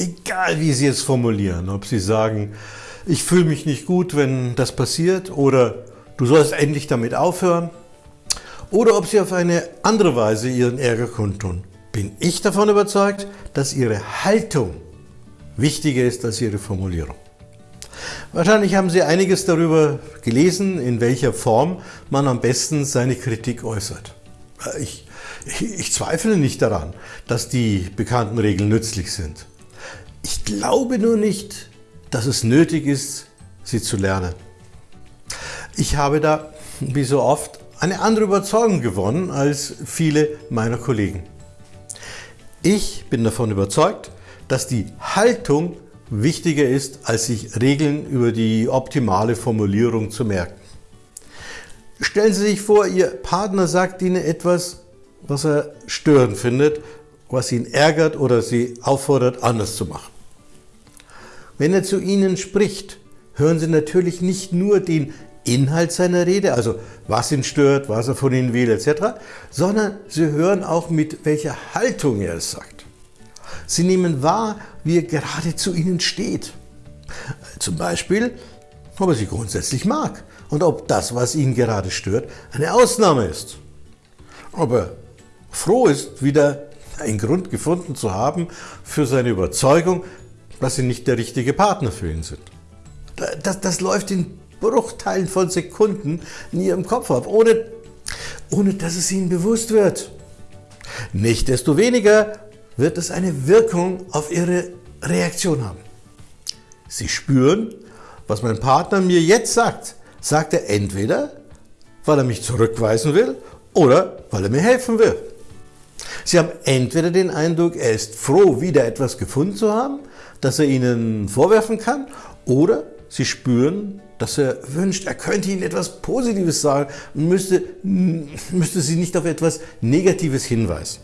Egal wie Sie es formulieren, ob Sie sagen, ich fühle mich nicht gut, wenn das passiert oder du sollst endlich damit aufhören oder ob Sie auf eine andere Weise Ihren Ärger kundtun, bin ich davon überzeugt, dass Ihre Haltung wichtiger ist als Ihre Formulierung. Wahrscheinlich haben Sie einiges darüber gelesen, in welcher Form man am besten seine Kritik äußert. Ich, ich zweifle nicht daran, dass die bekannten Regeln nützlich sind. Ich glaube nur nicht, dass es nötig ist, sie zu lernen. Ich habe da, wie so oft, eine andere Überzeugung gewonnen als viele meiner Kollegen. Ich bin davon überzeugt, dass die Haltung wichtiger ist, als sich Regeln über die optimale Formulierung zu merken. Stellen Sie sich vor, Ihr Partner sagt Ihnen etwas, was er störend findet, was ihn ärgert oder Sie auffordert, anders zu machen. Wenn er zu Ihnen spricht, hören Sie natürlich nicht nur den Inhalt seiner Rede, also was ihn stört, was er von Ihnen will etc., sondern Sie hören auch mit welcher Haltung er es sagt. Sie nehmen wahr, wie er gerade zu Ihnen steht. Zum Beispiel, ob er Sie grundsätzlich mag und ob das, was ihn gerade stört, eine Ausnahme ist. Ob er froh ist, wieder einen Grund gefunden zu haben für seine Überzeugung, dass Sie nicht der richtige Partner für ihn sind. Das, das läuft in Bruchteilen von Sekunden in Ihrem Kopf ab, ohne, ohne dass es Ihnen bewusst wird. Nichtsdestoweniger wird es eine Wirkung auf Ihre Reaktion haben. Sie spüren, was mein Partner mir jetzt sagt, sagt er entweder, weil er mich zurückweisen will oder weil er mir helfen will. Sie haben entweder den Eindruck, er ist froh, wieder etwas gefunden zu haben, das er Ihnen vorwerfen kann, oder Sie spüren, dass er wünscht, er könnte Ihnen etwas Positives sagen und müsste, müsste Sie nicht auf etwas Negatives hinweisen.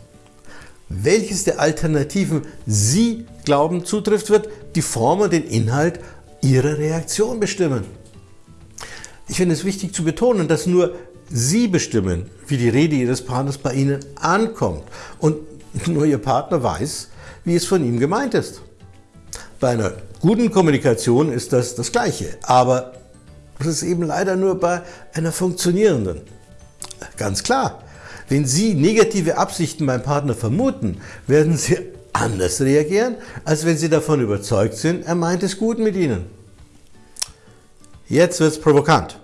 Welches der Alternativen Sie glauben zutrifft, wird die Form und den Inhalt Ihrer Reaktion bestimmen. Ich finde es wichtig zu betonen, dass nur Sie bestimmen, wie die Rede Ihres Partners bei Ihnen ankommt und nur Ihr Partner weiß, wie es von ihm gemeint ist. Bei einer guten Kommunikation ist das das Gleiche, aber das ist eben leider nur bei einer funktionierenden. Ganz klar, wenn Sie negative Absichten beim Partner vermuten, werden Sie anders reagieren, als wenn Sie davon überzeugt sind, er meint es gut mit Ihnen. Jetzt wird es provokant.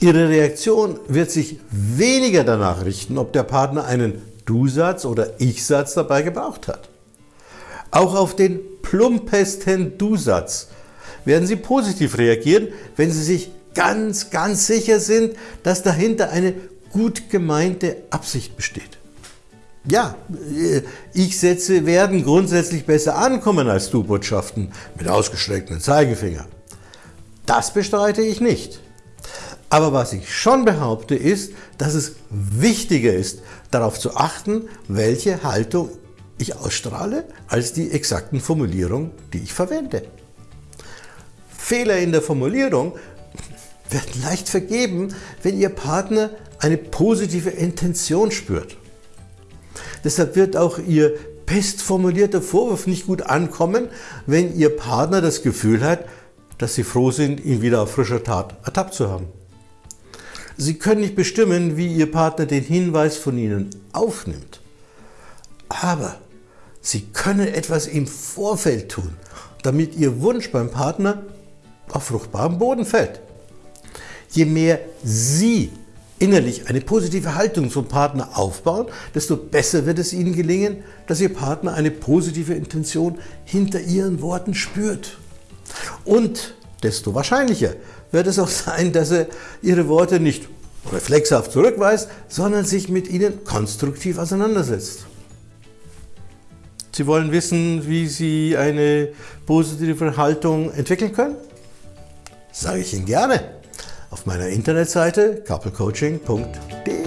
Ihre Reaktion wird sich weniger danach richten, ob der Partner einen Du-Satz oder Ich-Satz dabei gebraucht hat. Auch auf den plumpesten Du-Satz werden Sie positiv reagieren, wenn Sie sich ganz, ganz sicher sind, dass dahinter eine gut gemeinte Absicht besteht. Ja, äh, Ich-Sätze werden grundsätzlich besser ankommen als Du-Botschaften mit ausgestrecktem Zeigefinger. Das bestreite ich nicht. Aber was ich schon behaupte ist, dass es wichtiger ist, darauf zu achten, welche Haltung ich ausstrahle, als die exakten Formulierungen, die ich verwende. Fehler in der Formulierung werden leicht vergeben, wenn Ihr Partner eine positive Intention spürt. Deshalb wird auch Ihr best formulierter Vorwurf nicht gut ankommen, wenn Ihr Partner das Gefühl hat, dass Sie froh sind, ihn wieder auf frischer Tat ertappt zu haben. Sie können nicht bestimmen, wie Ihr Partner den Hinweis von Ihnen aufnimmt. Aber Sie können etwas im Vorfeld tun, damit Ihr Wunsch beim Partner auf fruchtbaren Boden fällt. Je mehr Sie innerlich eine positive Haltung zum Partner aufbauen, desto besser wird es Ihnen gelingen, dass Ihr Partner eine positive Intention hinter Ihren Worten spürt. Und desto wahrscheinlicher wird es auch sein, dass er Ihre Worte nicht reflexhaft zurückweist, sondern sich mit ihnen konstruktiv auseinandersetzt. Sie wollen wissen, wie Sie eine positive Haltung entwickeln können? Sage ich Ihnen gerne auf meiner Internetseite couplecoaching.de.